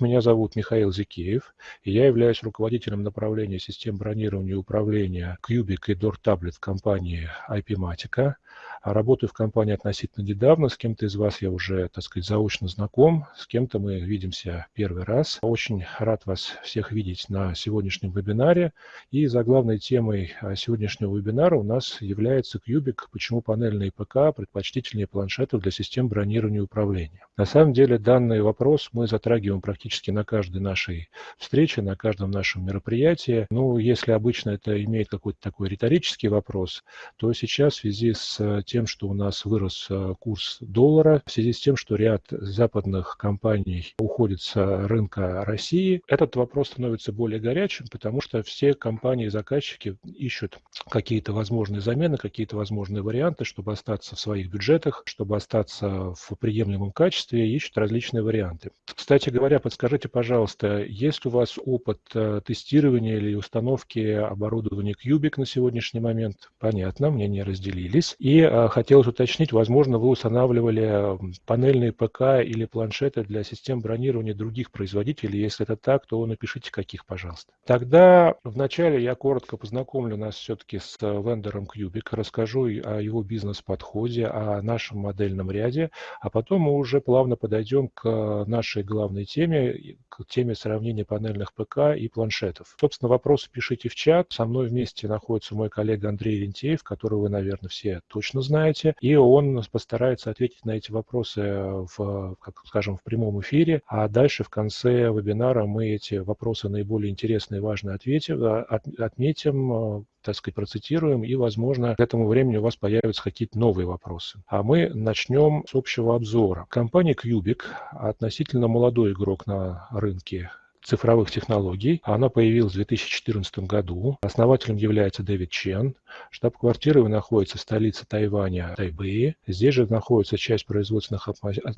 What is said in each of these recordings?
Меня зовут Михаил Зикеев, и я являюсь руководителем направления систем бронирования и управления Cubic и Door Tablet компании IP-Matica. А работаю в компании относительно недавно. С кем-то из вас я уже, так сказать, заочно знаком, с кем-то мы видимся первый раз. Очень рад вас всех видеть на сегодняшнем вебинаре. И за главной темой а, сегодняшнего вебинара у нас является Кьюбик, почему панельные ПК предпочтительнее планшетов для систем бронирования и управления. На самом деле данный вопрос мы затрагиваем практически на каждой нашей встрече, на каждом нашем мероприятии. Ну, если обычно это имеет какой-то такой риторический вопрос, то сейчас в связи с тем, что у нас вырос э, курс доллара, в связи с тем, что ряд западных компаний уходит с рынка России, этот вопрос становится более горячим, потому что все компании-заказчики ищут какие-то возможные замены, какие-то возможные варианты, чтобы остаться в своих бюджетах, чтобы остаться в приемлемом качестве, ищут различные варианты. Кстати говоря, подскажите, пожалуйста, есть у вас опыт э, тестирования или установки оборудования Cubic на сегодняшний момент? Понятно, мнения разделились. И Э, хотелось уточнить, возможно, вы устанавливали панельные ПК или планшеты для систем бронирования других производителей. Если это так, то напишите, каких, пожалуйста. Тогда вначале я коротко познакомлю нас все-таки с вендором Cubic, расскажу о его бизнес-подходе, о нашем модельном ряде, а потом мы уже плавно подойдем к нашей главной теме, к теме сравнения панельных ПК и планшетов. Собственно, вопросы пишите в чат. Со мной вместе находится мой коллега Андрей Рентеев, которого вы, наверное, все точно знаете, и он постарается ответить на эти вопросы в, как скажем, в прямом эфире, а дальше в конце вебинара мы эти вопросы наиболее интересные и важные ответим, а, от, отметим, так сказать, процитируем, и, возможно, к этому времени у вас появятся какие-то новые вопросы. А мы начнем с общего обзора. Компания Cubic, относительно молодой игрок на рынке цифровых технологий. Она появилась в 2014 году. Основателем является Дэвид Чен. Штаб-квартира находится в столице Тайваня, Тайбэе. Здесь же находится часть производственных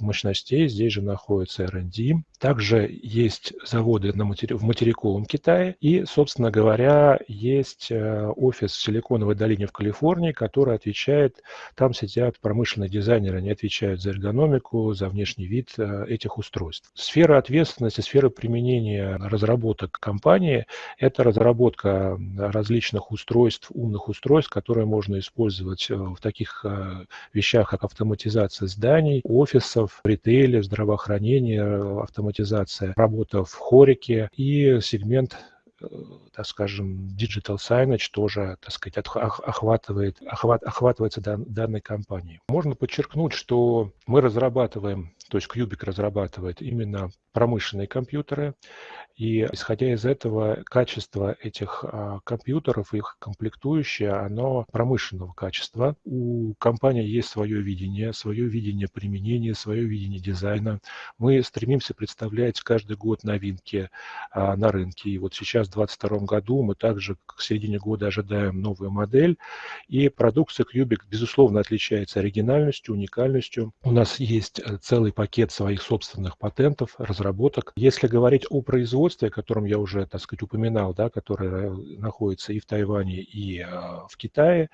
мощностей, здесь же находится R&D. Также есть заводы на матери... в материковом Китае. И, собственно говоря, есть э, офис в Силиконовой долине в Калифорнии, который отвечает, там сидят промышленные дизайнеры, они отвечают за эргономику, за внешний вид э, этих устройств. Сфера ответственности, сфера применения разработок компании – это разработка различных устройств, умных устройств, которые можно использовать э, в таких э, вещах, как автоматизация зданий, офисов, ритейле, здравоохранение, автоматизация, работа в хорике и сегмент э, так скажем, digital signage тоже, так сказать, охватывает, охват, охватывается дан, данной компанией. Можно подчеркнуть, что мы разрабатываем, то есть Cubic разрабатывает именно промышленные компьютеры, и исходя из этого, качество этих а, компьютеров, их комплектующее, оно промышленного качества. У компании есть свое видение, свое видение применения, свое видение дизайна. Мы стремимся представлять каждый год новинки а, на рынке. И вот сейчас, в 2022 году, мы также к середине года ожидаем новую модель. И продукция Cubic, безусловно, отличается оригинальностью, уникальностью. У нас есть э, целый пакет своих собственных патентов, разработок. Если говорить о производстве, о котором я уже, так сказать, упоминал, да, которое находится и в Тайване, и а, в Китае,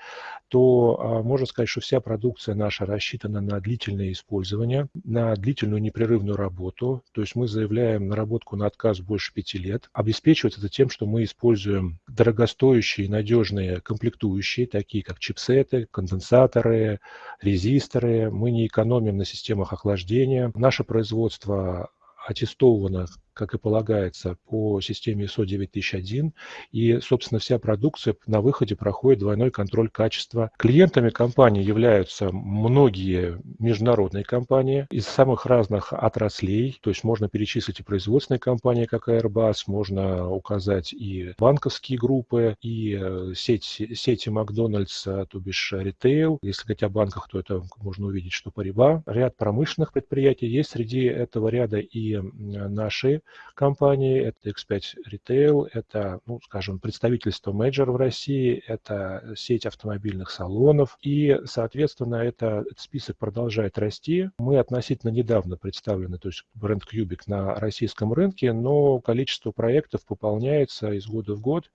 то а, можно сказать, что вся продукция наша рассчитана на длительное использование, на длительную непрерывную работу. То есть мы заявляем наработку на отказ больше пяти лет. Обеспечивается это тем, что мы используем дорогостоящие, надежные комплектующие, такие как чипсеты, конденсаторы, резисторы. Мы не экономим на системах охлаждения. Наше производство аттестовано как и полагается, по системе ISO 9001. И, собственно, вся продукция на выходе проходит двойной контроль качества. Клиентами компании являются многие международные компании из самых разных отраслей. То есть можно перечислить и производственные компании, как Airbus, можно указать и банковские группы, и э, сети, сети Макдональдс, то бишь ритейл. Если говорить о банках, то это можно увидеть, что Париба. Ряд промышленных предприятий есть среди этого ряда и наши компании, это X5 Retail, это, ну, скажем, представительство Major в России, это сеть автомобильных салонов, и, соответственно, это, этот список продолжает расти. Мы относительно недавно представлены, то есть бренд Cubic на российском рынке, но количество проектов пополняется из года в год,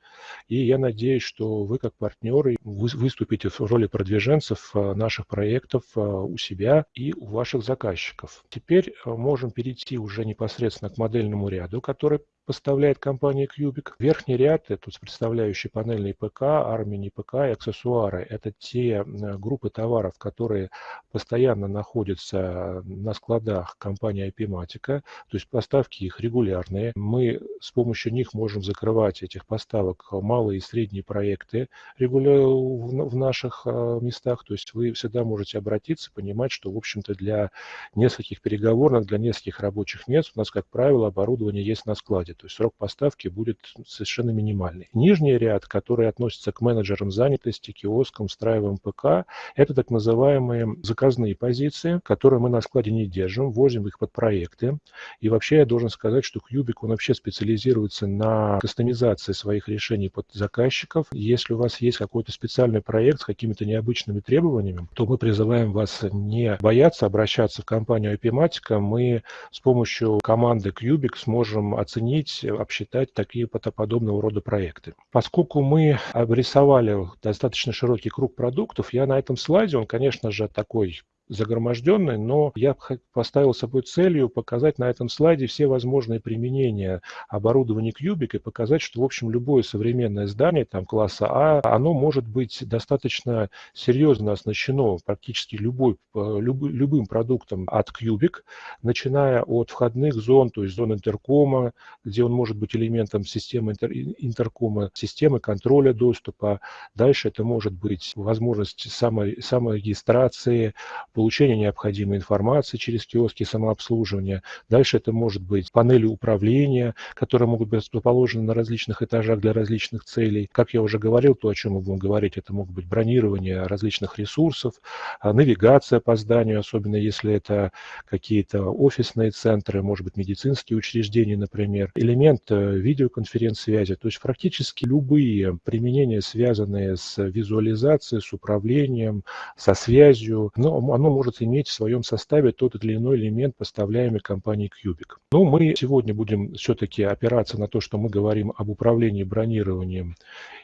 и я надеюсь, что вы как партнеры выступите в роли продвиженцев э, наших проектов э, у себя и у ваших заказчиков. Теперь э, можем перейти уже непосредственно к модельному ряду, который поставляет компания Cubic. Верхний ряд, это представляющий панельный ПК, армии ПК и аксессуары. Это те группы товаров, которые постоянно находятся на складах компании IP-Matica, то есть поставки их регулярные. Мы с помощью них можем закрывать этих поставок малые и средние проекты в наших а, местах. То есть вы всегда можете обратиться, понимать, что, в общем-то, для нескольких переговорных, для нескольких рабочих мест у нас, как правило, оборудование есть на складе то есть срок поставки будет совершенно минимальный. Нижний ряд, который относится к менеджерам занятости, киоскам, встраиваем ПК, это так называемые заказные позиции, которые мы на складе не держим, возим их под проекты. И вообще я должен сказать, что Cubic, он вообще специализируется на кастомизации своих решений под заказчиков. Если у вас есть какой-то специальный проект с какими-то необычными требованиями, то мы призываем вас не бояться обращаться в компанию IP-Matica. Мы с помощью команды Cubic сможем оценить оценить, обсчитать такие подобного рода проекты. Поскольку мы обрисовали достаточно широкий круг продуктов, я на этом слайде, он, конечно же, такой загроможденной, но я поставил собой целью показать на этом слайде все возможные применения оборудования Cubic и показать, что, в общем, любое современное здание там, класса А, оно может быть достаточно серьезно оснащено практически любой, э, люб, любым продуктом от Cubic, начиная от входных зон, то есть зон интеркома, где он может быть элементом системы интер, интеркома, системы контроля доступа. Дальше это может быть возможность самой, саморегистрации, получения необходимой информации через киоски самообслуживания. Дальше это может быть панели управления, которые могут быть расположены на различных этажах для различных целей. Как я уже говорил, то, о чем мы будем говорить, это могут быть бронирование различных ресурсов, а, навигация по зданию, особенно если это какие-то офисные центры, может быть, медицинские учреждения, например, элемент э, видеоконференц-связи. То есть практически любые применения, связанные с визуализацией, с управлением, со связью, но оно может иметь в своем составе тот или иной элемент, поставляемый компанией Cubic. Но мы сегодня будем все-таки опираться на то, что мы говорим об управлении бронированием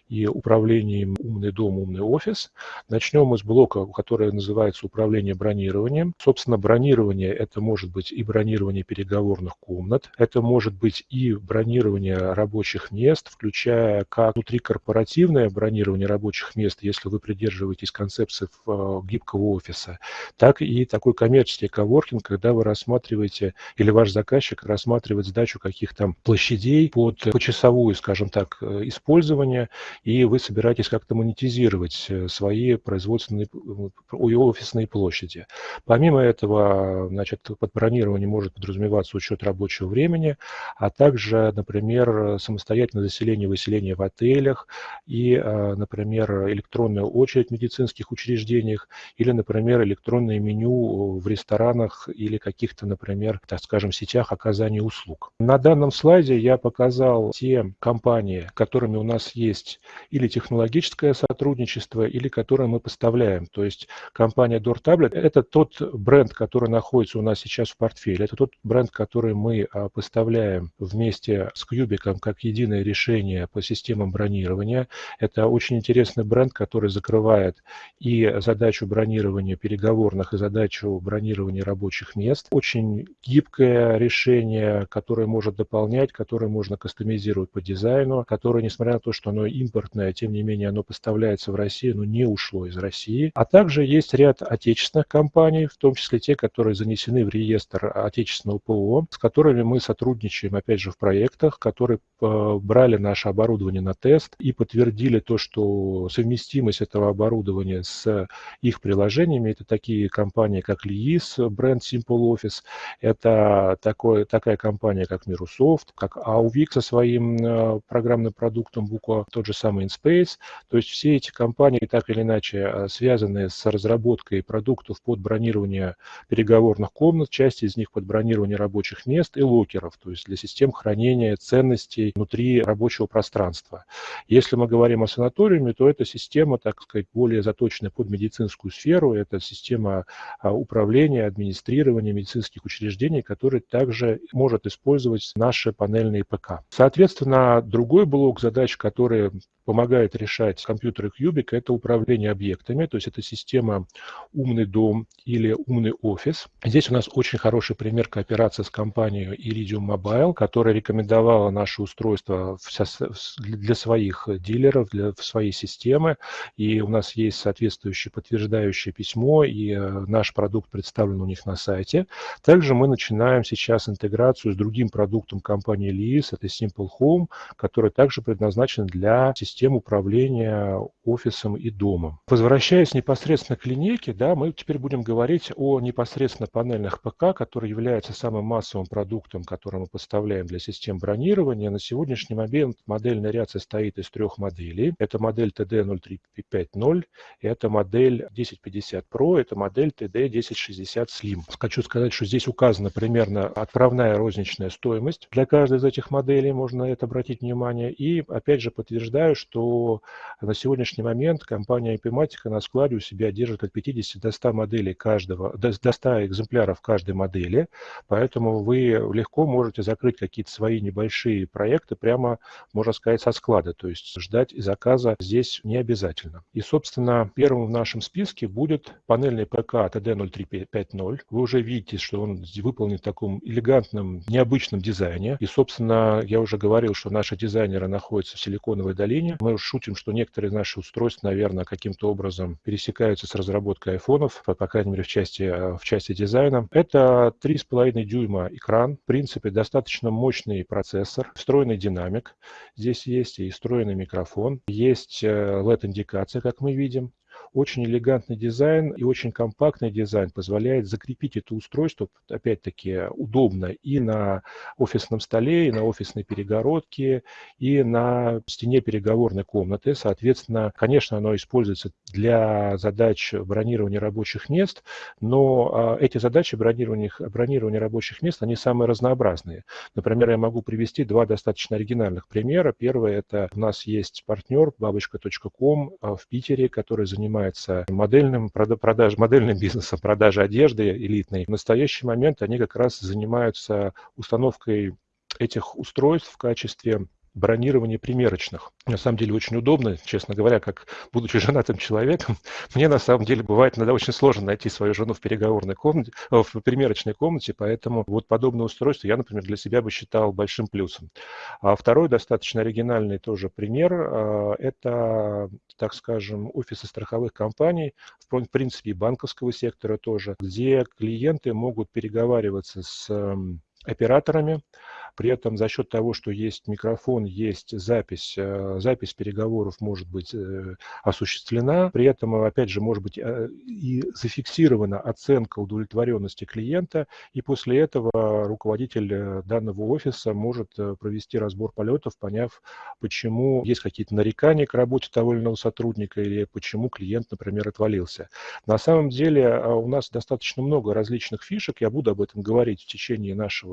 и управлением «Умный дом», «Умный офис». Начнем мы с блока, который называется «Управление бронированием». Собственно, бронирование – это может быть и бронирование переговорных комнат, это может быть и бронирование рабочих мест, включая как внутрикорпоративное бронирование рабочих мест, если вы придерживаетесь концепции э, гибкого офиса, так и такой коммерческий коворкинг, когда вы рассматриваете, или ваш заказчик рассматривает сдачу каких-то площадей под почасовую, скажем так, э, использование, и вы собираетесь как-то монетизировать э, свои производственные и офисные площади. Помимо этого, значит, под бронирование может подразумеваться учет рабочего времени, а также, например, самостоятельное заселение и выселение в отелях и, э, например, электронная очередь в медицинских учреждениях или, например, электронное меню в ресторанах или каких-то, например, так скажем, сетях оказания услуг. На данном слайде я показал те компании, которыми у нас есть или технологическое сотрудничество, или которое мы поставляем. То есть компания Door Tablet – это тот бренд, который находится у нас сейчас в портфеле. Это тот бренд, который мы а, поставляем вместе с Кьюбиком как единое решение по системам бронирования. Это очень интересный бренд, который закрывает и задачу бронирования переговорных, и задачу бронирования рабочих мест. Очень гибкое решение, которое может дополнять, которое можно кастомизировать по дизайну, которое, несмотря на то, что оно импортное, тем не менее оно поставляется в Россию, но не ушло из России. А также есть ряд отечественных компаний, в том числе те, которые занесены в реестр отечественного ПО, с которыми мы сотрудничаем, опять же, в проектах, которые э, брали наше оборудование на тест и подтвердили то, что совместимость этого оборудования с их приложениями, это такие компании, как Liis, бренд Simple Office, это такое, такая компания, как Mirusoft, как Auvik со своим э, программным продуктом Буква, тот же самый InSpace. То есть все эти компании так или иначе э, связаны с разработкой продуктов под бронирование переговорных комнат, часть из них под бронирование рабочих мест и локеров, то есть для систем хранения ценностей внутри рабочего пространства. Если мы говорим о санаториуме, то это система, так сказать, более заточенная под медицинскую сферу, это система а, управления, администрирования медицинских учреждений, которая также может использовать наши панельные ПК. Соответственно, другой блок задач, который помогает решать компьютеры Cubic, это управление объектами, то есть это система «Умный дом» или «Умный офис». Здесь у нас очень хороший пример кооперации с компанией Iridium Mobile, которая рекомендовала наше устройство для своих дилеров, для своей системы, и у нас есть соответствующее подтверждающее письмо, и э, наш продукт представлен у них на сайте. Также мы начинаем сейчас интеграцию с другим продуктом компании Lease, это Simple Home, который также предназначен для систем управления офисом и домом. Возвращаясь непосредственно к линейке, да, мы теперь будем говорить о непосредственно панельных ПК, который является самым массовым продуктом, который мы поставляем для систем бронирования. На сегодняшний момент модельный ряд состоит из трех моделей. Это модель TD0350, это модель 1050 Pro, это модель TD1060 Slim. Хочу сказать, что здесь указана примерно отправная розничная стоимость для каждой из этих моделей, можно на это обратить внимание. И опять же подтверждаю, что на сегодняшний момент компания Epimatica на складе у себя держит от 50 до 100 моделей каждого, до 100 экземпляров каждой модели, поэтому вы легко можете закрыть какие-то свои небольшие проекты прямо, можно сказать, со склада, то есть ждать заказа здесь не обязательно. И, собственно, первым в нашем списке будет панельный ПК TD0350. Вы уже видите, что он выполнен в таком элегантном, необычном дизайне. И, собственно, я уже говорил, что наши дизайнеры находятся в Силиконовой долине. Мы шутим, что некоторые наши устройства, наверное, каким-то образом пересекаются с разработкой айфонов, по, крайней мере, в части, в части дизайна. Это 3,5 дюйма экран. В принципе, достаточно мощный процессор, встроенный динамик. Здесь есть и встроенный микрофон, есть LED-индикация, э, как мы видим. Очень элегантный дизайн и очень компактный дизайн позволяет закрепить это устройство, опять-таки, удобно и на офисном столе, и на офисной перегородке, и на стене переговорной комнаты. Соответственно, конечно, оно используется для задач бронирования рабочих мест, но а, эти задачи бронирования, бронирования рабочих мест, они самые разнообразные. Например, я могу привести два достаточно оригинальных примера. Первый – это у нас есть партнер бабочка.ком а, в Питере, который занимается занимается модельным, продаж, модельным бизнесом, продажей одежды элитной. В настоящий момент они как раз занимаются установкой этих устройств в качестве бронирование примерочных. На самом деле очень удобно, честно говоря, как будучи женатым человеком, мне на самом деле бывает иногда очень сложно найти свою жену в переговорной комнате, в примерочной комнате, поэтому вот подобное устройство я, например, для себя бы считал большим плюсом. А второй достаточно оригинальный тоже пример а, – это, так скажем, офисы страховых компаний, в принципе, и банковского сектора тоже, где клиенты могут переговариваться с операторами, при этом за счет того, что есть микрофон, есть запись, э, запись переговоров может быть э, осуществлена. При этом, опять же, может быть э, и зафиксирована оценка удовлетворенности клиента. И после этого руководитель данного офиса может провести разбор полетов, поняв, почему есть какие-то нарекания к работе того или иного сотрудника или почему клиент, например, отвалился. На самом деле у нас достаточно много различных фишек. Я буду об этом говорить в течение нашего,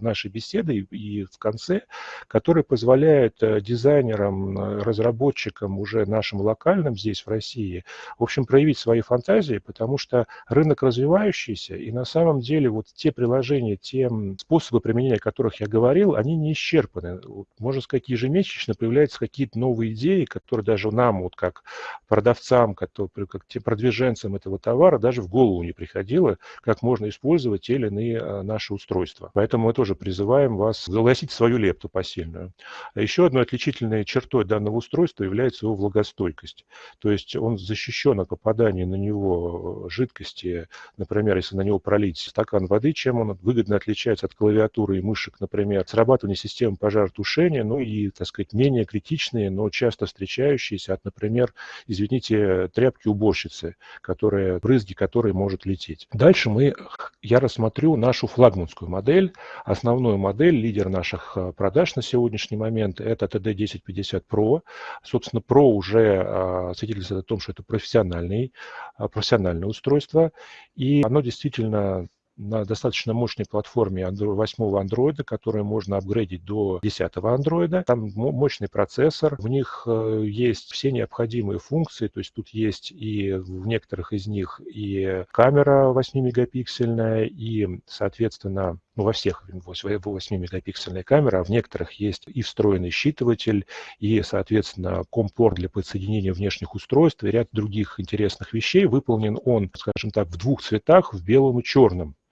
нашей беседы и в конце, который позволяет э, дизайнерам, э, разработчикам уже нашим локальным здесь в России, в общем, проявить свои фантазии, потому что рынок развивающийся, и на самом деле вот те приложения, те способы применения, о которых я говорил, они не исчерпаны. Можно сказать, ежемесячно появляются какие-то новые идеи, которые даже нам, вот как продавцам, как, как продвиженцам этого товара, даже в голову не приходило, как можно использовать те или иные э, наши устройства. Поэтому мы тоже призываем вас загласить свою лепту посильную. А еще одной отличительной чертой данного устройства является его влагостойкость. То есть он защищен от попадания на него жидкости, например, если на него пролить стакан воды, чем он выгодно отличается от клавиатуры и мышек, например, срабатывание системы пожаротушения, ну и, так сказать, менее критичные, но часто встречающиеся от, например, извините, тряпки уборщицы, которые, брызги которой может лететь. Дальше мы, я рассмотрю нашу флагманскую модель, основную модель, модель, лидер наших э, продаж на сегодняшний момент, это TD1050 Pro. Собственно, Pro уже а, свидетельствует о том, что это профессиональный, а, профессиональное устройство, и оно действительно на достаточно мощной платформе 8 андроида, которую можно апгрейдить до 10 андроида. Там мощный процессор, в них э, есть все необходимые функции, то есть тут есть и в некоторых из них и камера 8-мегапиксельная, и, соответственно, ну, во всех 8-мегапиксельная камера, а в некоторых есть и встроенный считыватель, и, соответственно, компорт для подсоединения внешних устройств, и ряд других интересных вещей. Выполнен он, скажем так, в двух цветах, в белом и черном.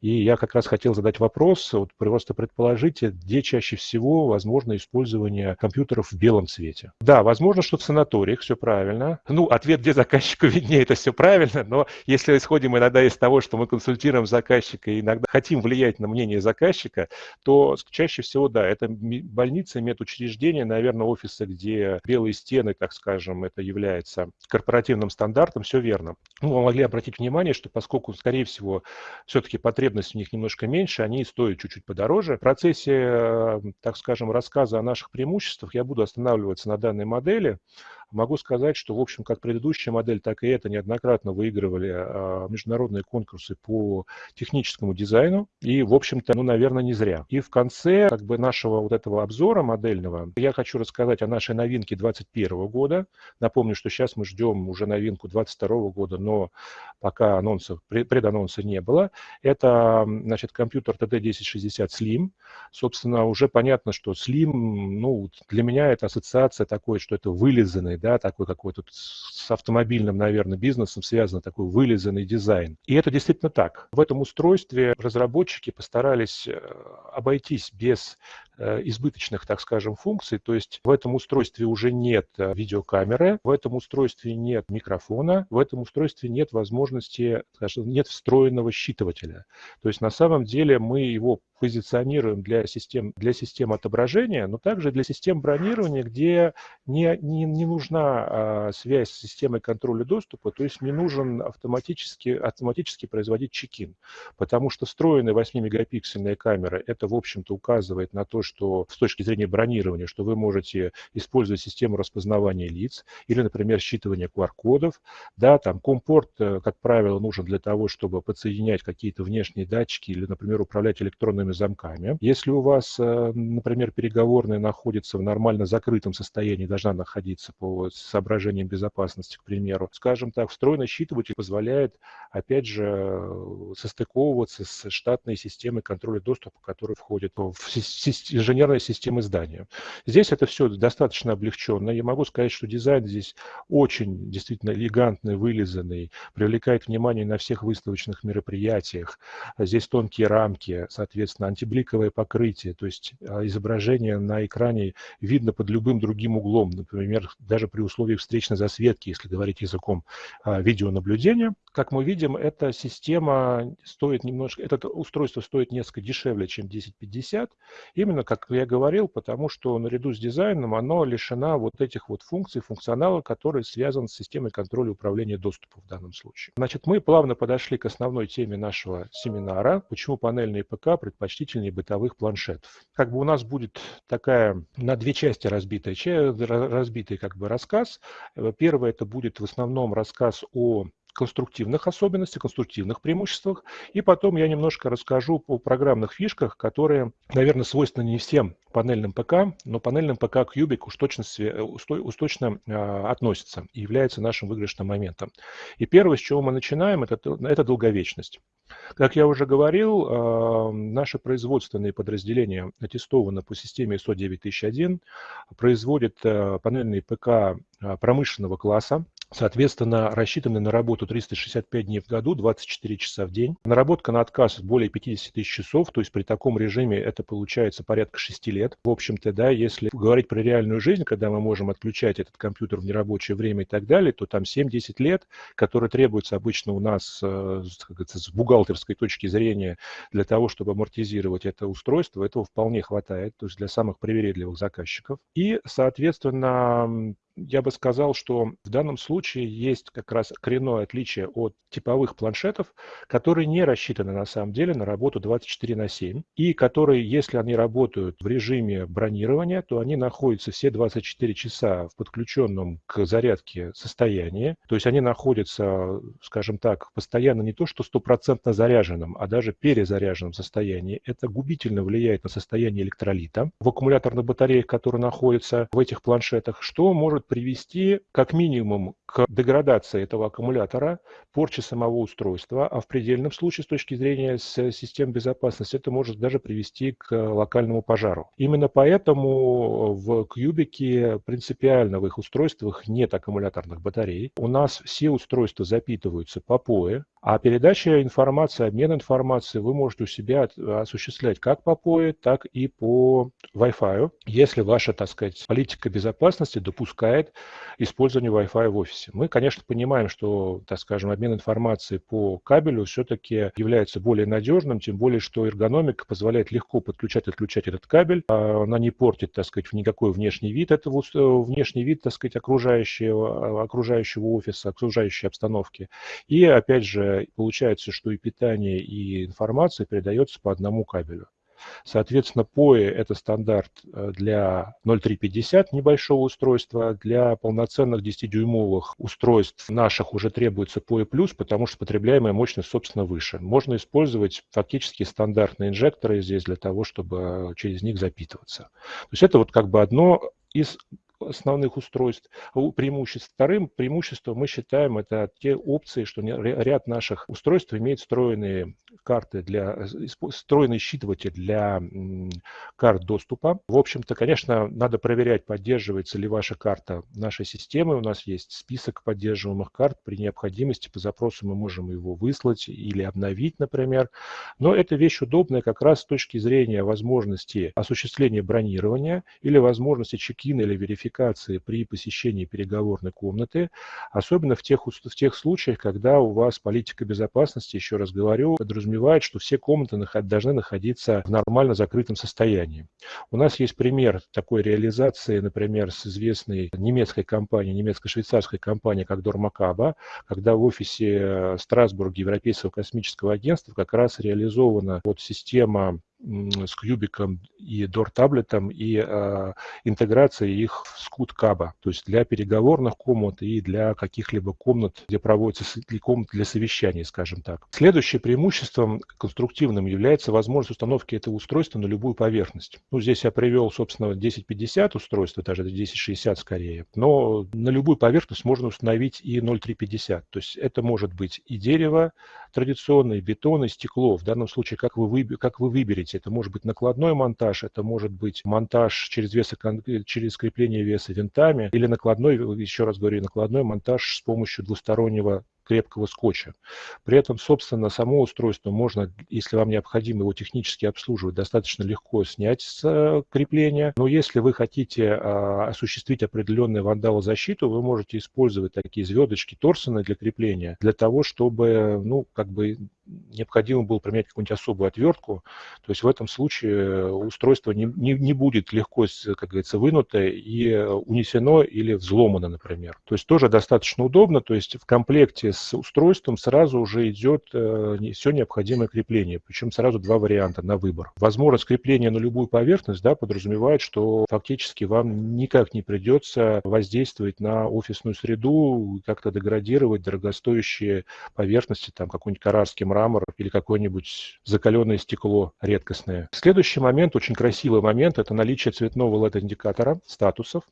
И я как раз хотел задать вопрос, вот просто предположите, где чаще всего возможно использование компьютеров в белом цвете. Да, возможно, что в санаториях, все правильно. Ну, ответ, где заказчику виднее, это все правильно, но если исходим иногда из того, что мы консультируем заказчика и иногда хотим влиять на мнение заказчика, то чаще всего, да, это больницы, медучреждения, наверное, офисы, где белые стены, так скажем, это является корпоративным стандартом, все верно. Ну, вы могли обратить внимание, что поскольку, скорее всего, все-таки потребность в них немножко меньше, они стоят чуть-чуть подороже. В процессе, э, так скажем, рассказа о наших преимуществах я буду останавливаться на данной модели. Могу сказать, что, в общем, как предыдущая модель, так и эта неоднократно выигрывали а, международные конкурсы по техническому дизайну. И, в общем-то, ну, наверное, не зря. И в конце как бы нашего вот этого обзора модельного я хочу рассказать о нашей новинке 2021 года. Напомню, что сейчас мы ждем уже новинку 2022 года, но пока анонсов, преданонса не было. Это, значит, компьютер TD1060 Slim. Собственно, уже понятно, что Slim, ну, для меня это ассоциация такой, что это вылизанный да, такой какой-то с автомобильным, наверное, бизнесом связан такой вылизанный дизайн. И это действительно так. В этом устройстве разработчики постарались э, обойтись без избыточных, так скажем, функций. То есть в этом устройстве уже нет э, видеокамеры, в этом устройстве нет микрофона, в этом устройстве нет возможности, скажем, нет встроенного считывателя. То есть на самом деле мы его позиционируем для систем, для систем отображения, но также для систем бронирования, где не, не, не нужна а, связь с системой контроля доступа, то есть не нужен автоматически, автоматически производить чекин, потому что встроенная 8-мегапиксельная камера, это, в общем-то, указывает на то, что с точки зрения бронирования, что вы можете использовать систему распознавания лиц или, например, считывания QR-кодов. Да, там компорт, э, как правило, нужен для того, чтобы подсоединять какие-то внешние датчики или, например, управлять электронными замками. Если у вас, э, например, переговорная находится в нормально закрытом состоянии, должна находиться по соображениям безопасности, к примеру, скажем так, встроенный считыватель позволяет, опять же, э, состыковываться с штатной системой контроля доступа, которая входит в инженерной системы здания. Здесь это все достаточно облегченно. Я могу сказать, что дизайн здесь очень действительно элегантный, вылизанный, привлекает внимание на всех выставочных мероприятиях. Здесь тонкие рамки, соответственно, антибликовое покрытие, то есть а, изображение на экране видно под любым другим углом, например, даже при условии встречной засветки, если говорить языком а, видеонаблюдения. Как мы видим, эта система стоит немножко, это устройство стоит несколько дешевле, чем 1050, именно, как я говорил, потому что наряду с дизайном оно лишена вот этих вот функций, функционала, который связан с системой контроля управления доступом в данном случае. Значит, мы плавно подошли к основной теме нашего семинара, почему панельные ПК предпочтительнее бытовых планшетов. Как бы у нас будет такая на две части разбитая, разбитый как бы рассказ. Первое это будет в основном рассказ о конструктивных особенностях, конструктивных преимуществах. И потом я немножко расскажу о программных фишках, которые, наверное, свойственны не всем панельным ПК, но панельным ПК Cubic уж точно, уж точно а, относится и является нашим выигрышным моментом. И первое, с чего мы начинаем, это, это долговечность. Как я уже говорил, а, наши производственные подразделения аттестованы по системе ISO 9001, производят а, панельные ПК промышленного класса, Соответственно, рассчитаны на работу 365 дней в году, 24 часа в день. Наработка на отказ более 50 тысяч часов, то есть при таком режиме это получается порядка 6 лет. В общем-то, да, если говорить про реальную жизнь, когда мы можем отключать этот компьютер в нерабочее время и так далее, то там 7-10 лет, которые требуются обычно у нас э, с бухгалтерской точки зрения для того, чтобы амортизировать это устройство, этого вполне хватает, то есть для самых привередливых заказчиков. И, соответственно, я бы сказал, что в данном случае есть как раз коренное отличие от типовых планшетов, которые не рассчитаны на самом деле на работу 24 на 7, и которые, если они работают в режиме бронирования, то они находятся все 24 часа в подключенном к зарядке состоянии, то есть они находятся, скажем так, постоянно не то что стопроцентно заряженном, а даже перезаряженном состоянии. Это губительно влияет на состояние электролита в аккумуляторных батареях, которые находятся в этих планшетах, что может привести как минимум к деградации этого аккумулятора, порче самого устройства, а в предельном случае с точки зрения систем безопасности это может даже привести к локальному пожару. Именно поэтому в кубике принципиально в их устройствах нет аккумуляторных батарей. У нас все устройства запитываются по POE, а передача информации, обмен информацией вы можете у себя осуществлять как по POE, так и по Wi-Fi, если ваша, так сказать, политика безопасности допускает использование Wi-Fi в офисе. Мы, конечно, понимаем, что, так скажем, обмен информацией по кабелю все-таки является более надежным, тем более, что эргономика позволяет легко подключать и отключать этот кабель. А она не портит, так сказать, никакой внешний вид этого, внешний вид, так сказать, окружающего, окружающего офиса, окружающей обстановки. И, опять же, получается, что и питание, и информация передается по одному кабелю. Соответственно, POE – это стандарт э, для 0350 небольшого устройства. Для полноценных 10-дюймовых устройств наших уже требуется POE+, потому что потребляемая мощность, собственно, выше. Можно использовать фактически стандартные инжекторы здесь для того, чтобы через них запитываться. То есть это вот как бы одно из основных устройств. Преимуществ. Вторым преимуществом мы считаем это те опции, что ряд наших устройств имеет встроенные карты для, встроенный считыватель для карт доступа. В общем-то, конечно, надо проверять, поддерживается ли ваша карта нашей системы. У нас есть список поддерживаемых карт. При необходимости по запросу мы можем его выслать или обновить, например. Но эта вещь удобная как раз с точки зрения возможности осуществления бронирования или возможности чекина или верификации верификации при посещении переговорной комнаты, особенно в тех, в тех случаях, когда у вас политика безопасности, еще раз говорю, подразумевает, что все комнаты должны находиться в нормально закрытом состоянии. У нас есть пример такой реализации, например, с известной немецкой компанией, немецко-швейцарской компанией, как Дормакаба, когда в офисе Страсбурга Европейского космического агентства как раз реализована вот система с кубиком и DOR-таблетом и э, интеграция их в скут каба, то есть для переговорных комнат и для каких-либо комнат, где проводятся комнат для совещаний, скажем так. Следующее преимуществом конструктивным является возможность установки этого устройства на любую поверхность. Ну, здесь я привел, собственно, 1050 устройство, даже 1060 скорее, но на любую поверхность можно установить и 0350, то есть это может быть и дерево традиционное, и бетон, и стекло. В данном случае, как вы, как вы выберете делаете. Это может быть накладной монтаж, это может быть монтаж через, веса, через крепление веса винтами или накладной, еще раз говорю, накладной монтаж с помощью двустороннего крепкого скотча. При этом, собственно, само устройство можно, если вам необходимо его технически обслуживать, достаточно легко снять с э, крепления. Но если вы хотите а, осуществить определенную вандалозащиту, вы можете использовать такие звездочки Торсона для крепления, для того, чтобы, ну, как бы необходимо было применять какую-нибудь особую отвертку, то есть в этом случае устройство не, не, не будет легко, как говорится, вынуто и унесено или взломано, например. То есть тоже достаточно удобно, то есть в комплекте с устройством сразу уже идет э, все необходимое крепление, причем сразу два варианта на выбор. Возможность крепления на любую поверхность да, подразумевает, что фактически вам никак не придется воздействовать на офисную среду, как-то деградировать дорогостоящие поверхности, там какой-нибудь карарский мрамор, мрамор или какое-нибудь закаленное стекло редкостное. Следующий момент, очень красивый момент, это наличие цветного LED-индикатора статусов.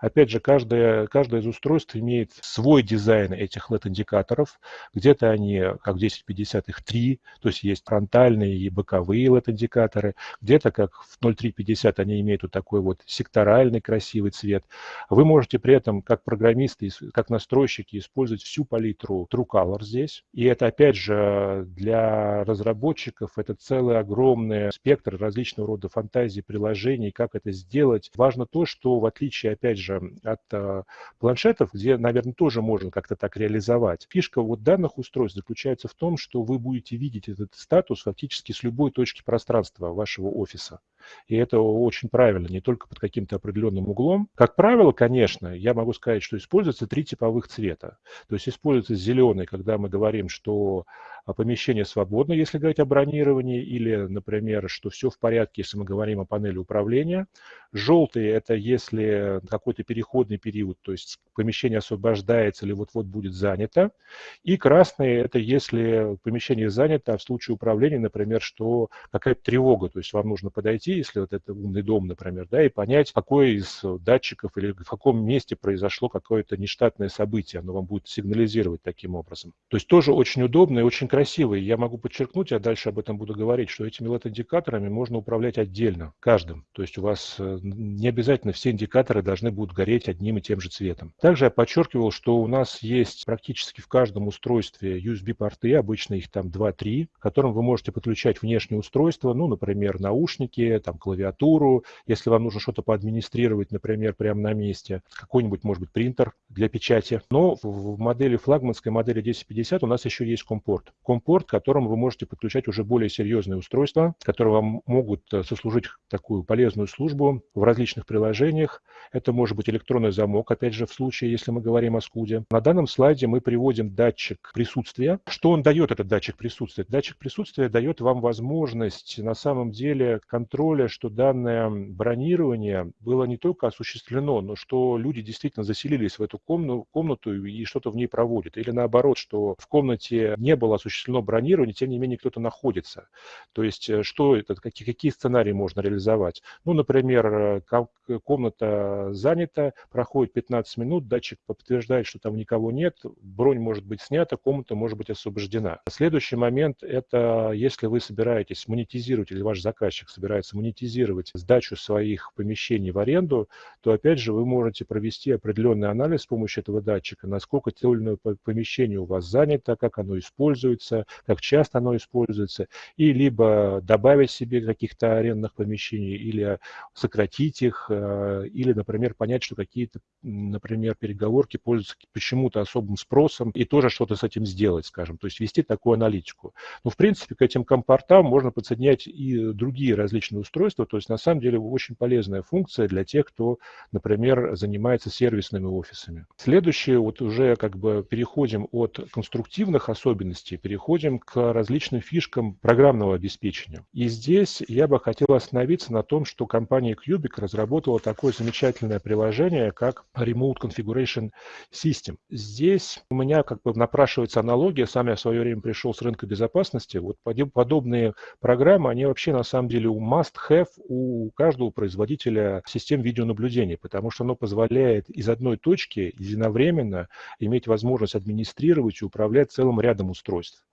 Опять же, каждое, каждое из устройств имеет свой дизайн этих LED-индикаторов. Где-то они, как в 1050, их три, то есть есть фронтальные и боковые LED-индикаторы. Где-то, как в 0350, они имеют вот такой вот секторальный красивый цвет. Вы можете при этом, как программисты, как настройщики, использовать всю палитру True Color здесь. И это, опять же, для разработчиков это целый огромный спектр различного рода фантазий, приложений, как это сделать. Важно то, что в отличие, опять же, от э, планшетов, где, наверное, тоже можно как-то так реализовать, фишка вот данных устройств заключается в том, что вы будете видеть этот статус фактически с любой точки пространства вашего офиса. И это очень правильно, не только под каким-то определенным углом. Как правило, конечно, я могу сказать, что используются три типовых цвета. То есть используется зеленый, когда мы говорим, что а, помещение свободно, если говорить о бронировании, или, например, что все в порядке, если мы говорим о панели управления. Желтый – это если какой-то переходный период, то есть помещение освобождается или вот-вот будет занято. И красный – это если помещение занято, а в случае управления, например, что какая-то тревога, то есть вам нужно подойти зайти, если вот это умный дом, например, да, и понять, какой из датчиков или в каком месте произошло какое-то нештатное событие, оно вам будет сигнализировать таким образом. То есть тоже очень удобно и очень красиво. И я могу подчеркнуть, я дальше об этом буду говорить, что этими LED-индикаторами можно управлять отдельно, каждым. То есть у вас э, не обязательно все индикаторы должны будут гореть одним и тем же цветом. Также я подчеркивал, что у нас есть практически в каждом устройстве USB-порты, обычно их там 2-3, к которым вы можете подключать внешние устройства, ну, например, наушники, там, клавиатуру, если вам нужно что-то поадминистрировать, например, прямо на месте, какой-нибудь, может быть, принтер для печати. Но в модели, флагманской модели 1050 у нас еще есть компорт. Компорт, к которому вы можете подключать уже более серьезные устройства, которые вам могут э, сослужить такую полезную службу в различных приложениях. Это может быть электронный замок, опять же, в случае, если мы говорим о скуде. На данном слайде мы приводим датчик присутствия. Что он дает, этот датчик присутствия? Датчик присутствия дает вам возможность на самом деле контроля, что данное бронирование было не только осуществлено, но что люди действительно заселились в эту комнату и что-то в ней проводят. Или наоборот, что в комнате не было осуществлено бронирование, тем не менее кто-то находится. То есть э, что это, какие, какие сценарии можно реализовать? Ну, например, э, комната занята, проходит 15 минут, датчик подтверждает, что там никого нет, бронь может быть снята, комната может быть освобождена. Следующий момент – это если вы собираетесь монетизировать или ваш заказчик собирается монетизировать сдачу своих помещений в аренду, то опять же вы можете провести определенный анализ с помощью этого датчика, насколько то или иное помещение у вас занято, как оно используется, как часто оно используется, и либо добавить себе каких-то арендных помещений, или сократить их, э, или, например, понять, что какие-то, например, переговорки пользуются почему-то особым спросом, и тоже что-то с этим сделать, скажем, то есть вести такую аналитику. Но, в принципе, к этим компортам можно подсоединять и другие различные устройства, то есть, на самом деле, очень полезная функция для тех, кто, например, занимается сервисными офисами. Следующее, вот уже как бы переходим от конструктивных особенностей, переходим к различным фишкам программного обеспечения. И здесь я бы хотел остановиться на том, что компания Cubic разработала такое замечательное приложение, как Remote Configuration System. Здесь у меня как бы напрашивается аналогия, сам я в свое время пришел с рынка безопасности, вот подобные программы, они вообще на самом деле у must-have у каждого производителя систем видеонаблюдения, потому что оно позволяет из одной точки единовременно иметь возможность администрировать и управлять целым рядом устройств.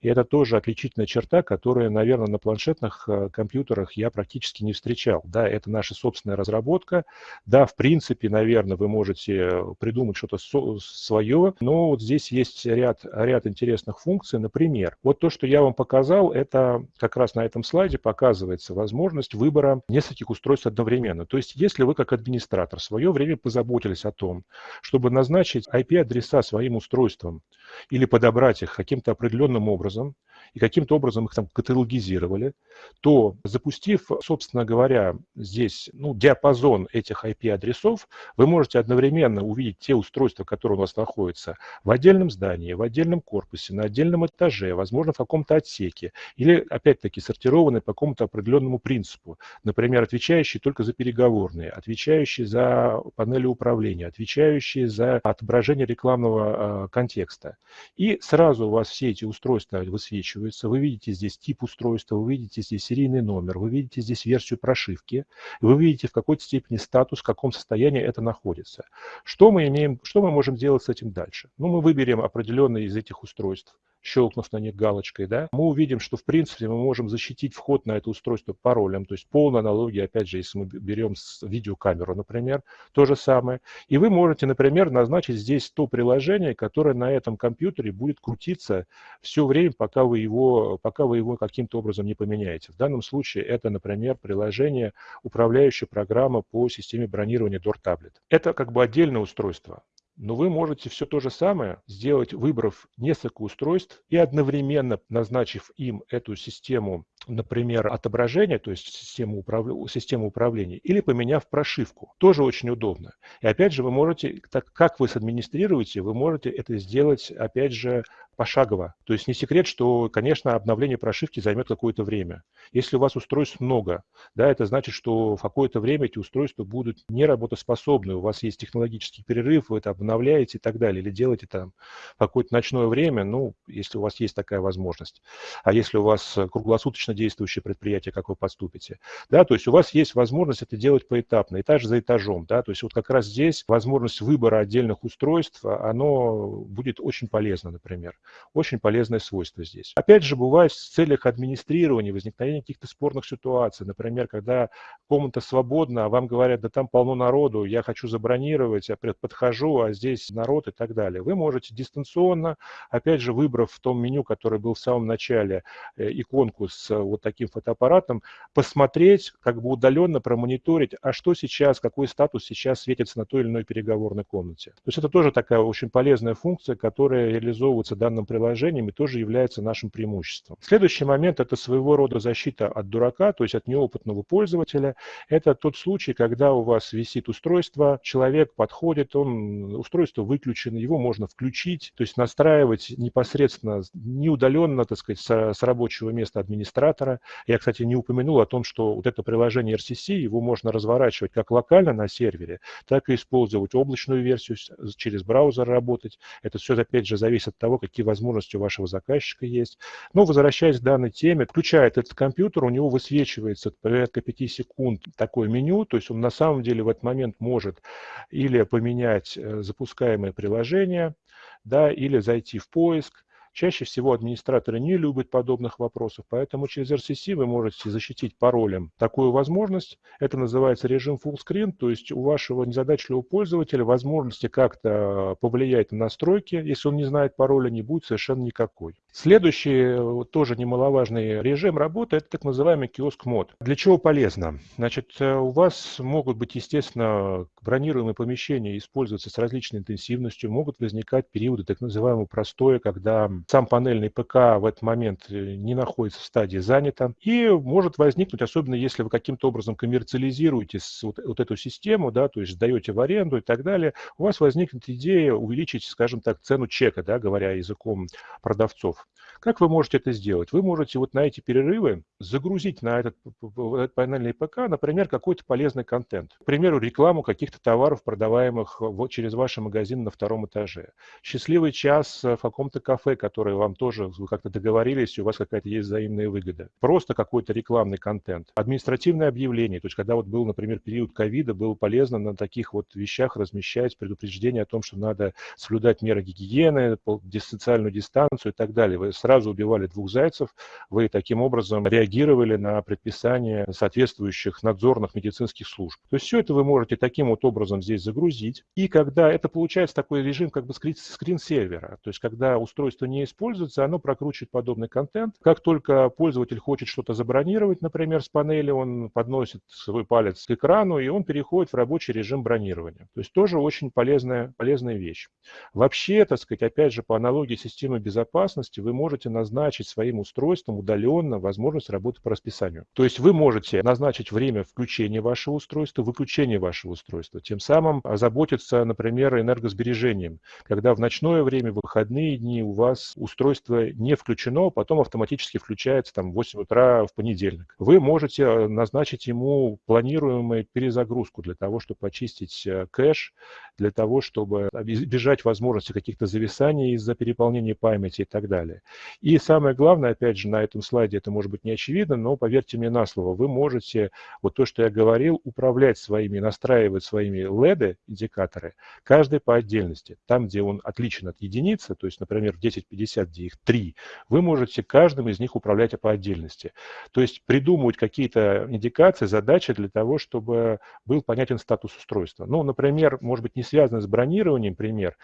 И это тоже отличительная черта, которую, наверное, на планшетных э, компьютерах я практически не встречал. Да, это наша собственная разработка. Да, в принципе, наверное, вы можете придумать что-то свое, но вот здесь есть ряд, ряд интересных функций. Например, вот то, что я вам показал, это как раз на этом слайде показывается возможность выбора нескольких устройств одновременно. То есть, если вы как администратор в свое время позаботились о том, чтобы назначить IP-адреса своим устройствам или подобрать их каким-то определенным образом, и каким-то образом их там каталогизировали, то запустив, собственно говоря, здесь ну, диапазон этих IP-адресов, вы можете одновременно увидеть те устройства, которые у вас находятся в отдельном здании, в отдельном корпусе, на отдельном этаже, возможно, в каком-то отсеке, или, опять-таки, сортированные по какому-то определенному принципу. Например, отвечающие только за переговорные, отвечающие за панели управления, отвечающие за отображение рекламного э, контекста. И сразу у вас все эти устройства высвечиваются. Вы видите здесь тип устройства, вы видите здесь серийный номер, вы видите здесь версию прошивки, вы видите в какой степени статус, в каком состоянии это находится. Что мы имеем, что мы можем делать с этим дальше? Ну, мы выберем определенные из этих устройств щелкнув на них галочкой, да, мы увидим, что в принципе мы можем защитить вход на это устройство паролем, то есть полная аналогия, опять же, если мы берем видеокамеру, например, то же самое. И вы можете, например, назначить здесь то приложение, которое на этом компьютере будет крутиться все время, пока вы его, пока вы его каким-то образом не поменяете. В данном случае это, например, приложение, управляющая программа по системе бронирования Door Tablet. Это как бы отдельное устройство. Но вы можете все то же самое сделать, выбрав несколько устройств и одновременно назначив им эту систему например, отображение, то есть систему, управ... систему управления, или поменяв прошивку. Тоже очень удобно. И опять же, вы можете, так как вы садминистрируете, вы можете это сделать, опять же, пошагово. То есть не секрет, что, конечно, обновление прошивки займет какое-то время. Если у вас устройств много, да, это значит, что в какое-то время эти устройства будут неработоспособны, у вас есть технологический перерыв, вы это обновляете и так далее, или делаете там какое-то ночное время, ну, если у вас есть такая возможность. А если у вас круглосуточно успешно действующее предприятие, как вы поступите. Да, то есть у вас есть возможность это делать поэтапно, этаж за этажом. Да, то есть вот как раз здесь возможность выбора отдельных устройств, оно будет очень полезно, например. Очень полезное свойство здесь. Опять же, бывает в целях администрирования, возникновения каких-то спорных ситуаций. Например, когда комната свободна, а вам говорят, да там полно народу, я хочу забронировать, я подхожу, а здесь народ и так далее. Вы можете дистанционно, опять же, выбрав в том меню, которое был в самом начале, э, иконку с вот таким фотоаппаратом, посмотреть, как бы удаленно промониторить, а что сейчас, какой статус сейчас светится на той или иной переговорной комнате. То есть это тоже такая очень полезная функция, которая реализовывается данным приложением и тоже является нашим преимуществом. Следующий момент – это своего рода защита от дурака, то есть от неопытного пользователя. Это тот случай, когда у вас висит устройство, человек подходит, он, устройство выключено, его можно включить, то есть настраивать непосредственно, не удаленно, так сказать, с, с рабочего места администратора. Я, кстати, не упомянул о том, что вот это приложение RCC, его можно разворачивать как локально на сервере, так и использовать облачную версию, через браузер работать. Это все, опять же, зависит от того, какие возможности у вашего заказчика есть. Но, возвращаясь к данной теме, включает этот компьютер, у него высвечивается порядка 5 секунд такое меню, то есть он на самом деле в этот момент может или поменять э, запускаемое приложение, да, или зайти в поиск, Чаще всего администраторы не любят подобных вопросов, поэтому через RCC вы можете защитить паролем такую возможность. Это называется режим full screen, то есть у вашего незадачливого пользователя возможности как-то повлиять на настройки, если он не знает пароля, не будет совершенно никакой. Следующий, тоже немаловажный режим работы, это так называемый киоск мод. Для чего полезно? Значит, э, у вас могут быть, естественно, бронируемые помещения использоваться с различной интенсивностью, могут возникать периоды так называемого простоя, когда сам панельный ПК в этот момент э, не находится в стадии занято. И может возникнуть, особенно если вы каким-то образом коммерциализируете вот, вот эту систему, да, то есть сдаете в аренду и так далее, у вас возникнет идея увеличить, скажем так, цену чека, да, говоря языком продавцов. Как вы можете это сделать? Вы можете вот на эти перерывы загрузить на этот, этот панельный ПК, например, какой-то полезный контент. К примеру, рекламу каких-то товаров, продаваемых вот через ваш магазин на втором этаже. Счастливый час в каком-то кафе, который вам тоже, вы как-то договорились, у вас какая-то есть взаимная выгода. Просто какой-то рекламный контент. Административное объявление. То есть, когда вот был, например, период ковида, было полезно на таких вот вещах размещать предупреждение о том, что надо соблюдать меры гигиены, социальную дистанцию и так далее. Вы сразу убивали двух зайцев, вы таким образом реагировали на предписания соответствующих надзорных медицинских служб. То есть все это вы можете таким вот образом здесь загрузить. И когда это получается такой режим как бы скрин-сервера, то есть когда устройство не используется, оно прокручивает подобный контент. Как только пользователь хочет что-то забронировать, например, с панели, он подносит свой палец к экрану, и он переходит в рабочий режим бронирования. То есть тоже очень полезная, полезная вещь. Вообще, так сказать, опять же, по аналогии системы безопасности, вы можете назначить своим устройством удаленно возможность работы по расписанию. То есть вы можете назначить время включения вашего устройства, выключения вашего устройства, тем самым озаботиться, например, энергосбережением, когда в ночное время, в выходные дни у вас устройство не включено, потом автоматически включается там в 8 утра в понедельник. Вы можете э, назначить ему планируемую перезагрузку для того, чтобы очистить э, кэш, для того, чтобы избежать возможности каких-то зависаний из-за переполнения памяти и так далее. И самое главное, опять же, на этом слайде это может быть не очевидно, но поверьте мне на слово, вы можете, вот то, что я говорил, управлять своими, настраивать своими LED-индикаторы, каждый по отдельности. Там, где он отличен от единицы, то есть, например, в 1050, где их три, вы можете каждым из них управлять по отдельности. То есть придумывать какие-то индикации, задачи для того, чтобы был понятен статус устройства. Ну, например, может быть, не связано с бронированием, пример,